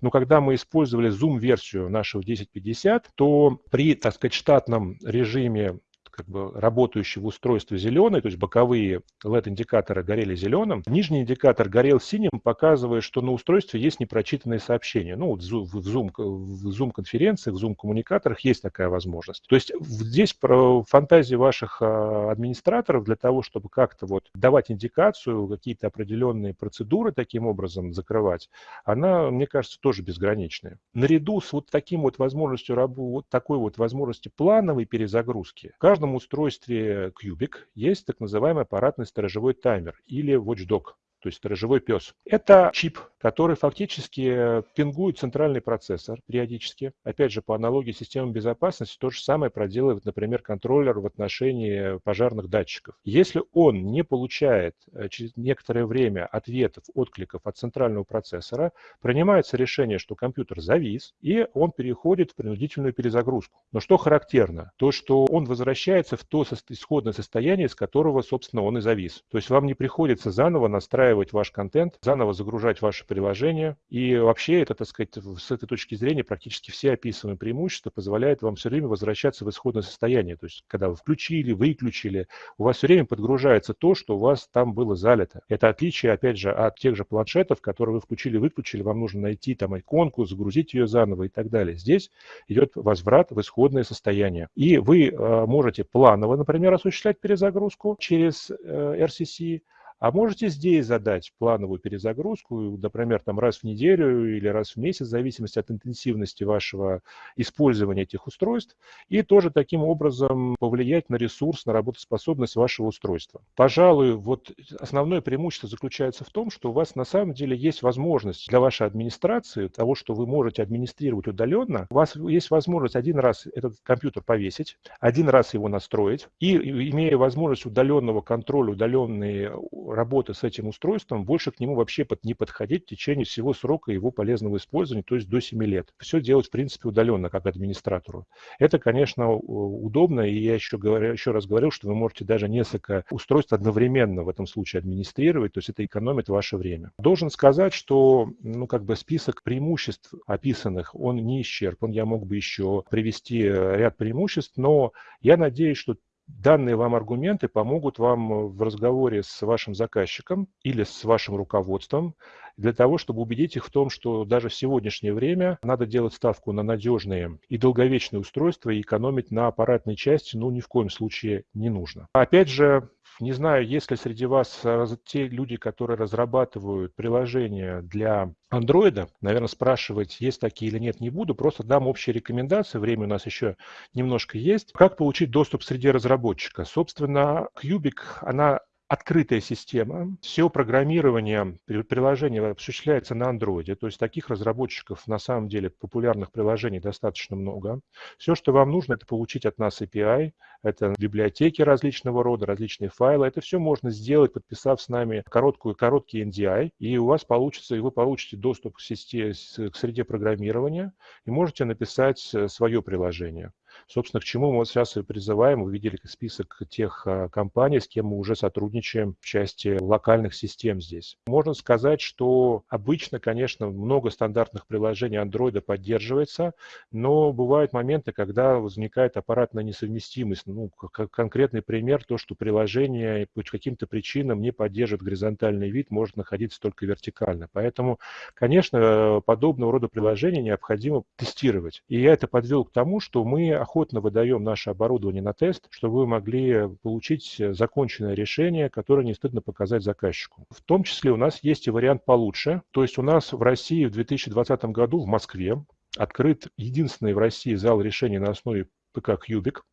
но когда мы использовали Zoom-версию нашего 1050, то при, так сказать, штатном режиме как бы работающего устройства зеленый, то есть боковые LED-индикаторы горели зеленым, нижний индикатор горел синим, показывая, что на устройстве есть непрочитанные сообщения. Ну, вот в Zoom, в Zoom-конференциях, в Zoom-коммуникаторах есть такая возможность. То есть здесь про фантазии ваших а, администраторов для того, чтобы как-то вот давать индикацию, какие-то определенные процедуры таким образом закрывать, она, мне кажется, тоже безграничная. Наряду с вот таким вот возможностью, вот такой вот возможностью плановой перезагрузки, в устройстве Cubic есть так называемый аппаратный сторожевой таймер или watchdog. То есть сторожевой пес. Это чип, который фактически пингует центральный процессор периодически. Опять же, по аналогии с системой безопасности, то же самое проделывает, например, контроллер в отношении пожарных датчиков. Если он не получает э, через некоторое время ответов, откликов от центрального процессора, принимается решение, что компьютер завис, и он переходит в принудительную перезагрузку. Но что характерно? То, что он возвращается в то исходное состояние, с которого, собственно, он и завис. То есть вам не приходится заново настраивать ваш контент, заново загружать ваше приложение. И вообще это, так сказать, с этой точки зрения практически все описанные преимущества позволяют вам все время возвращаться в исходное состояние. То есть когда вы включили, выключили, у вас все время подгружается то, что у вас там было залито. Это отличие, опять же, от тех же планшетов, которые вы включили, выключили, вам нужно найти там иконку, загрузить ее заново и так далее. Здесь идет возврат в исходное состояние. И вы э, можете планово, например, осуществлять перезагрузку через э, RCC, а можете здесь задать плановую перезагрузку, например, там раз в неделю или раз в месяц, в зависимости от интенсивности вашего использования этих устройств, и тоже таким образом повлиять на ресурс, на работоспособность вашего устройства. Пожалуй, вот основное преимущество заключается в том, что у вас на самом деле есть возможность для вашей администрации, того, что вы можете администрировать удаленно, у вас есть возможность один раз этот компьютер повесить, один раз его настроить, и имея возможность удаленного контроля, удаленные работы с этим устройством, больше к нему вообще под, не подходить в течение всего срока его полезного использования, то есть до 7 лет. Все делать, в принципе, удаленно, как администратору. Это, конечно, удобно, и я еще, говорю, еще раз говорил, что вы можете даже несколько устройств одновременно в этом случае администрировать, то есть это экономит ваше время. Должен сказать, что ну, как бы список преимуществ описанных, он не исчерпан, я мог бы еще привести ряд преимуществ, но я надеюсь, что Данные вам аргументы помогут вам в разговоре с вашим заказчиком или с вашим руководством для того, чтобы убедить их в том, что даже в сегодняшнее время надо делать ставку на надежные и долговечные устройства и экономить на аппаратной части, ну, ни в коем случае не нужно. Опять же, не знаю, есть ли среди вас те люди, которые разрабатывают приложения для андроида. Наверное, спрашивать, есть такие или нет, не буду. Просто дам общие рекомендации. Время у нас еще немножко есть. Как получить доступ среди разработчика? Собственно, Cubic, она открытая система. Все программирование приложения осуществляется на Android. То есть таких разработчиков на самом деле популярных приложений достаточно много. Все, что вам нужно, это получить от нас API, это библиотеки различного рода, различные файлы. Это все можно сделать, подписав с нами короткую, короткий NDI, и у вас получится, и вы получите доступ к, сети, к среде программирования, и можете написать э, свое приложение. Собственно, к чему мы вот сейчас и призываем. Вы видели список тех а, компаний, с кем мы уже сотрудничаем в части локальных систем здесь. Можно сказать, что обычно, конечно, много стандартных приложений Android поддерживается, но бывают моменты, когда возникает аппаратная несовместимость. Ну, как конкретный пример, то, что приложение по каким-то причинам не поддерживает горизонтальный вид, может находиться только вертикально. Поэтому, конечно, подобного рода приложения необходимо тестировать. И я это подвел к тому, что мы охотно выдаем наше оборудование на тест, чтобы вы могли получить законченное решение, которое не стыдно показать заказчику. В том числе у нас есть и вариант получше. То есть у нас в России в 2020 году в Москве открыт единственный в России зал решений на основе ПК «Кьюбик».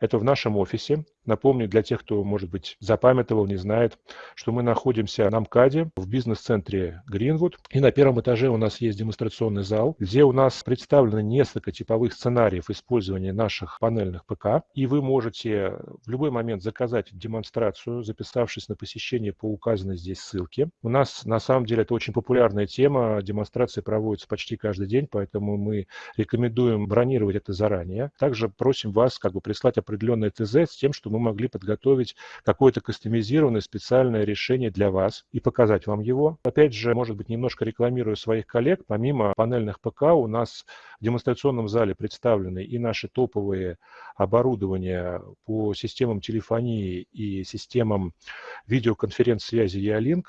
Это в нашем офисе. Напомню для тех, кто, может быть, запамятовал, не знает, что мы находимся на МКАДе в бизнес-центре Гринвуд. И на первом этаже у нас есть демонстрационный зал, где у нас представлено несколько типовых сценариев использования наших панельных ПК. И вы можете в любой момент заказать демонстрацию, записавшись на посещение по указанной здесь ссылке. У нас, на самом деле, это очень популярная тема. Демонстрации проводятся почти каждый день, поэтому мы рекомендуем бронировать это заранее. Также просим вас как бы прислать определенное ТЗ с тем, что мы могли подготовить какое-то кастомизированное специальное решение для вас и показать вам его. Опять же, может быть, немножко рекламирую своих коллег. Помимо панельных ПК у нас в демонстрационном зале представлены и наши топовые оборудования по системам телефонии и системам видеоконференц-связи E-Link,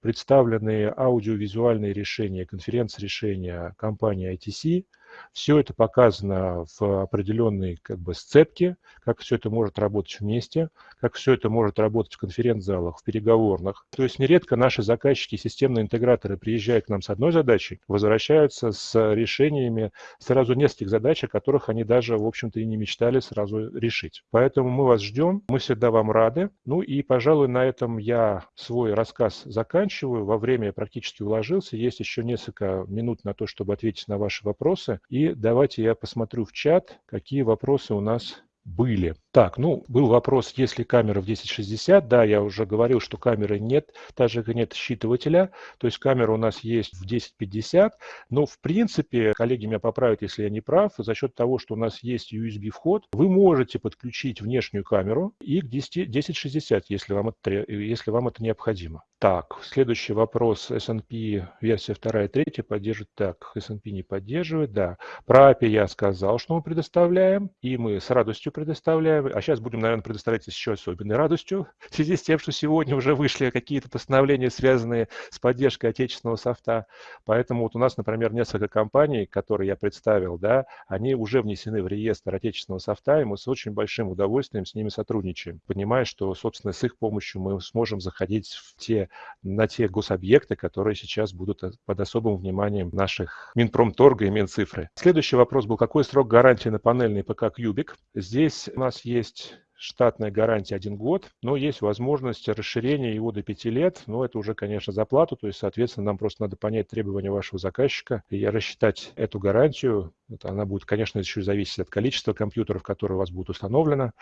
представлены аудиовизуальные решения, конференц-решения компании ITC – Все это показано в определенной как бы сцепке, как все это может работать вместе, как все это может работать в конференц-залах, в переговорных. То есть нередко наши заказчики, системные интеграторы приезжают к нам с одной задачей, возвращаются с решениями сразу нескольких задач, о которых они даже, в общем-то, и не мечтали сразу решить. Поэтому мы вас ждем, мы всегда вам рады. Ну и, пожалуй, на этом я свой рассказ заканчиваю. Во время я практически уложился. Есть еще несколько минут на то, чтобы ответить на ваши вопросы. И давайте я посмотрю в чат, какие вопросы у нас были. Так, ну, был вопрос, есть ли камера в 1060. Да, я уже говорил, что камеры нет, также нет считывателя. То есть камера у нас есть в 1050. Но, в принципе, коллеги меня поправят, если я не прав, за счет того, что у нас есть USB-вход, вы можете подключить внешнюю камеру и к 10, 1060, если вам, это, если вам это необходимо. Так, следующий вопрос. S&P версия 2 и 3 поддерживает. Так, S&P не поддерживает, да. Про API я сказал, что мы предоставляем, и мы с радостью предоставляем. А сейчас будем, наверное, предоставлять еще особенной радостью в связи с тем, что сегодня уже вышли какие-то постановления, связанные с поддержкой отечественного софта. Поэтому вот у нас, например, несколько компаний, которые я представил, да, они уже внесены в реестр отечественного софта, и мы с очень большим удовольствием с ними сотрудничаем, понимая, что, собственно, с их помощью мы сможем заходить в те на те гособъекты, которые сейчас будут под особым вниманием наших Минпромторга и Минцифры. Следующий вопрос был, какой срок гарантии на панельный ПК Кьюбик? Здесь у нас есть штатная гарантия один год, но есть возможность расширения его до 5 лет, но это уже, конечно, за плату, то есть, соответственно, нам просто надо понять требования вашего заказчика и рассчитать эту гарантию. Это она будет, конечно, еще зависеть от количества компьютеров, которые у вас будут установлены.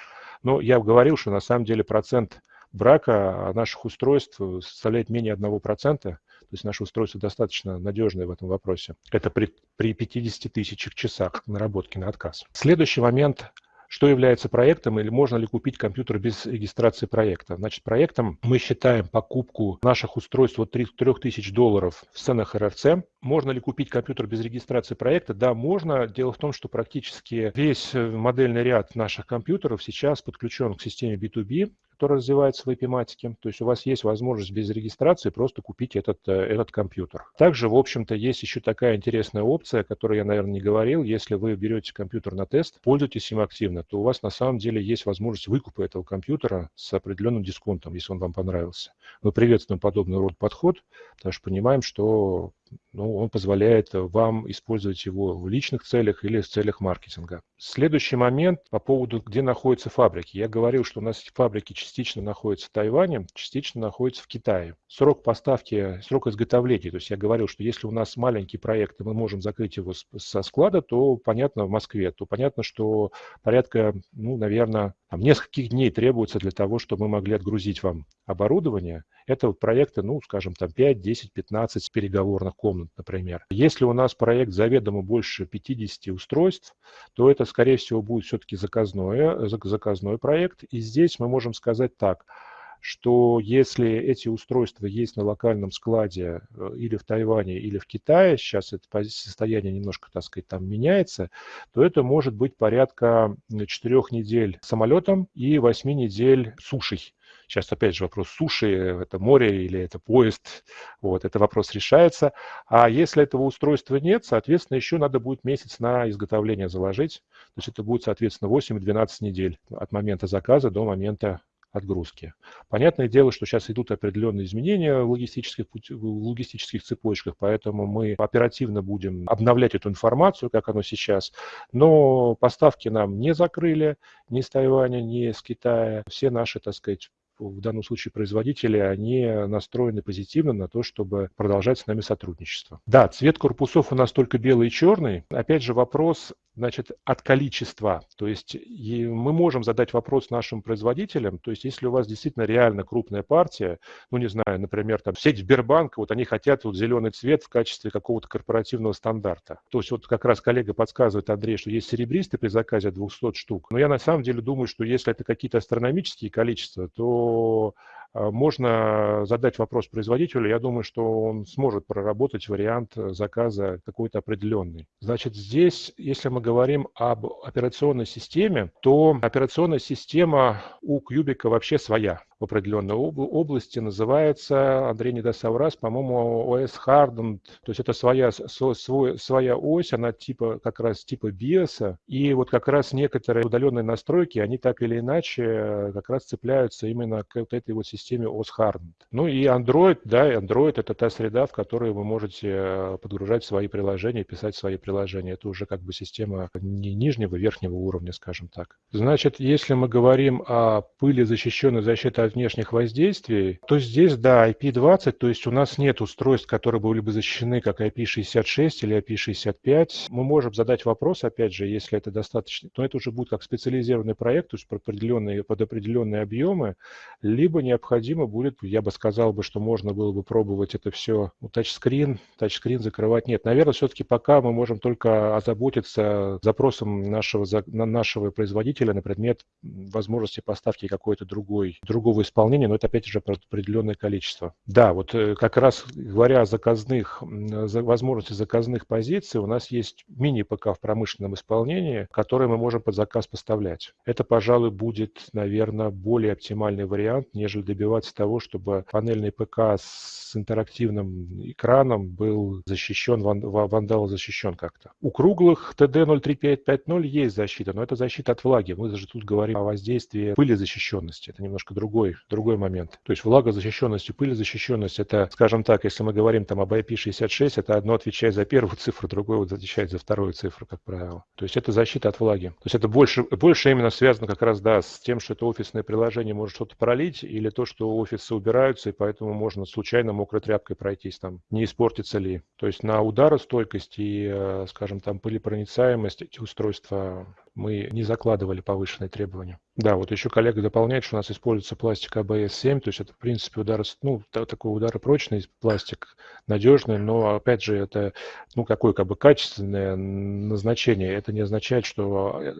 Но я говорил, что на самом деле процент брака наших устройств составляет менее 1%. То есть наши устройства достаточно надежные в этом вопросе. Это при, при 50 тысячах часах наработки на отказ. Следующий момент что является проектом или можно ли купить компьютер без регистрации проекта. Значит, проектом мы считаем покупку наших устройств от 3000 долларов в ценах РРЦ. Можно ли купить компьютер без регистрации проекта? Да, можно. Дело в том, что практически весь модельный ряд наших компьютеров сейчас подключен к системе B2B который развивается в эпиматике. То есть у вас есть возможность без регистрации просто купить этот, э, этот компьютер. Также, в общем-то, есть еще такая интересная опция, о которой я, наверное, не говорил. Если вы берете компьютер на тест, пользуетесь им активно, то у вас на самом деле есть возможность выкупа этого компьютера с определенным дисконтом, если он вам понравился. Мы приветствуем подобный род подход, потому что понимаем, что ну, он позволяет вам использовать его в личных целях или в целях маркетинга. Следующий момент по поводу, где находятся фабрики. Я говорил, что у нас фабрики частично находятся в Тайване, частично находятся в Китае. Срок поставки, срок изготовления, то есть я говорил, что если у нас маленький проект, и мы можем закрыть его со склада, то понятно в Москве, то понятно, что порядка, ну, наверное, там, нескольких дней требуется для того, чтобы мы могли отгрузить вам оборудование. Это вот проекты, ну, скажем, там 5, 10, 15 переговорных комнат, например. Если у нас проект заведомо больше 50 устройств, то это, скорее всего, будет все-таки заказной, заказной проект. И здесь мы можем сказать так – что если эти устройства есть на локальном складе э, или в Тайване, или в Китае, сейчас это состояние немножко, так сказать, там меняется, то это может быть порядка 4 недель самолетом и 8 недель сушей. Сейчас опять же вопрос суши, это море или это поезд, вот, это вопрос решается. А если этого устройства нет, соответственно, еще надо будет месяц на изготовление заложить. То есть это будет, соответственно, 8-12 недель от момента заказа до момента отгрузки. Понятное дело, что сейчас идут определенные изменения в логистических, в логистических цепочках, поэтому мы оперативно будем обновлять эту информацию, как оно сейчас. Но поставки нам не закрыли ни с Тайваня, ни с Китая. Все наши, так сказать, в данном случае производители, они настроены позитивно на то, чтобы продолжать с нами сотрудничество. Да, цвет корпусов у нас только белый и черный. Опять же вопрос, значит, от количества. То есть мы можем задать вопрос нашим производителям, то есть если у вас действительно реально крупная партия, ну не знаю, например, там сеть Сбербанка, вот они хотят вот зеленый цвет в качестве какого-то корпоративного стандарта. То есть вот как раз коллега подсказывает, Андрей, что есть серебристый при заказе 200 штук. Но я на самом деле думаю, что если это какие-то астрономические количества, то можно задать вопрос производителю, я думаю, что он сможет проработать вариант заказа какой-то определенный. Значит, здесь, если мы говорим об операционной системе, то операционная система у Кьюбика вообще своя. В определенной области, называется, Андрей не даст соврать, по-моему, OS Hardened, то есть это своя, свой, своя ось, она типа как раз типа BIOS, и вот как раз некоторые удаленные настройки, они так или иначе как раз цепляются именно к вот этой вот системе OS Hardened. Ну и Android, да, Android это та среда, в которой вы можете подгружать свои приложения, писать свои приложения. Это уже как бы система не нижнего, верхнего уровня, скажем так. Значит, если мы говорим о пыли защищенной защиты от внешних воздействий, то здесь, да, IP20, то есть у нас нет устройств, которые были бы защищены как IP66 или IP65. Мы можем задать вопрос, опять же, если это достаточно, то это уже будет как специализированный проект, то есть под определенные, под определенные объемы, либо необходимо будет, я бы сказал бы, что можно было бы пробовать это все, ну, тачскрин, тачскрин закрывать. Нет, наверное, все-таки пока мы можем только озаботиться запросом нашего, нашего производителя на предмет возможности поставки какой-то другой, другого исполнения, но это опять же определенное количество. Да, вот э, как раз говоря о заказных, возможности заказных позиций, у нас есть мини-ПК в промышленном исполнении, который мы можем под заказ поставлять. Это, пожалуй, будет, наверное, более оптимальный вариант, нежели добиваться того, чтобы панельный ПК с интерактивным экраном был защищен, вандал защищен как-то. У круглых TD03550 есть защита, но это защита от влаги. Мы даже тут говорим о воздействии пыли защищенности. Это немножко другой, другой момент. То есть влагозащищенность и пылезащищенность, это, скажем так, если мы говорим там об IP66, это одно отвечает за первую цифру, другое вот отвечает за вторую цифру, как правило. То есть это защита от влаги. То есть это больше, больше именно связано как раз, да, с тем, что это офисное приложение может что-то пролить, или то, что офисы убираются, и поэтому можно случайно мокрой тряпкой пройтись там, не испортится ли. То есть на ударостойкость и, э, скажем, там пылепроницаемость эти устройства мы не закладывали повышенные требования. Да, вот еще коллега дополняет, что у нас используется пластик ABS-7, то есть это, в принципе, удар, ну, такой ударопрочный пластик, надежный, но, опять же, это, ну, какое как бы качественное назначение. Это не означает, что э,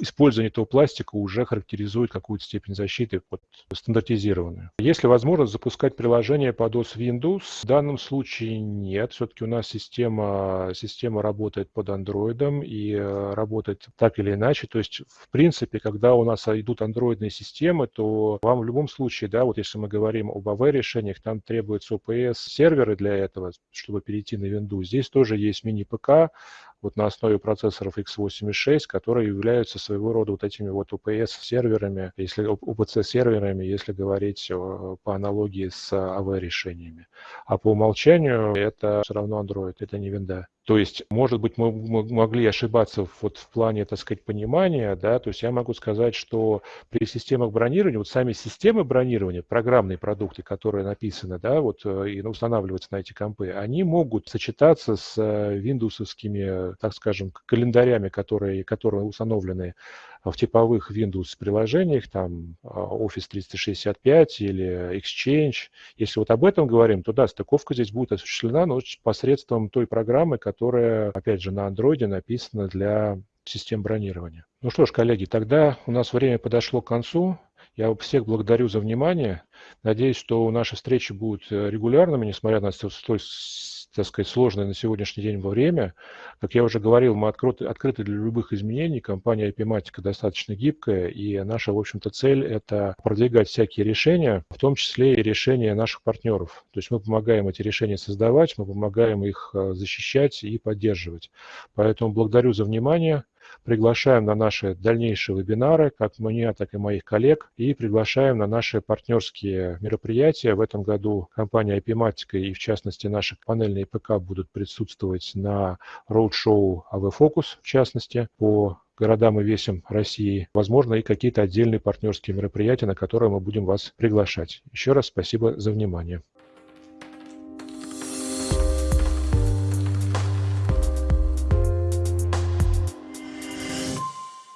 использование этого пластика уже характеризует какую-то степень защиты вот, стандартизированную. Есть ли возможность запускать приложение под OS Windows? В данном случае нет. Все-таки у нас система, система работает под Android и э, работает так или иначе. То есть, в принципе, когда у нас идут андроидные системы, то вам в любом случае, да, вот если мы говорим об AV-решениях, там требуются OPS-серверы для этого, чтобы перейти на Windows. Здесь тоже есть мини-ПК, вот на основе процессоров x86, которые являются своего рода вот этими вот UPS-серверами, если UPC-серверами, если говорить по аналогии с AV-решениями. А по умолчанию это все равно Android, это не винда. То есть, может быть, мы могли ошибаться вот в плане, так сказать, понимания, да, то есть я могу сказать, что при системах бронирования, вот сами системы бронирования, программные продукты, которые написаны, да, вот э, и устанавливаются на эти компы, они могут сочетаться с э, виндовсовскими, так скажем, календарями, которые, которые установлены в типовых Windows приложениях, там а, Office 365 или Exchange. Если вот об этом говорим, то да, стыковка здесь будет осуществлена, но посредством той программы, которая, опять же, на Android написана для систем бронирования. Ну что ж, коллеги, тогда у нас время подошло к концу. Я всех благодарю за внимание. Надеюсь, что наши встречи будут э, регулярными, несмотря на столь так сказать, сложное на сегодняшний день во время. Как я уже говорил, мы открыты, открыты для любых изменений. Компания IPMatica достаточно гибкая, и наша, в общем-то, цель – это продвигать всякие решения, в том числе и решения наших партнеров. То есть мы помогаем эти решения создавать, мы помогаем их э, защищать и поддерживать. Поэтому благодарю за внимание. Приглашаем на наши дальнейшие вебинары, как меня, так и моих коллег, и приглашаем на наши партнерские мероприятия. В этом году компания IP-Matica и, в частности, наши панельные ПК будут присутствовать на роуд-шоу AV Focus, в частности, по городам и весям России, возможно, и какие-то отдельные партнерские мероприятия, на которые мы будем вас приглашать. Еще раз спасибо за внимание.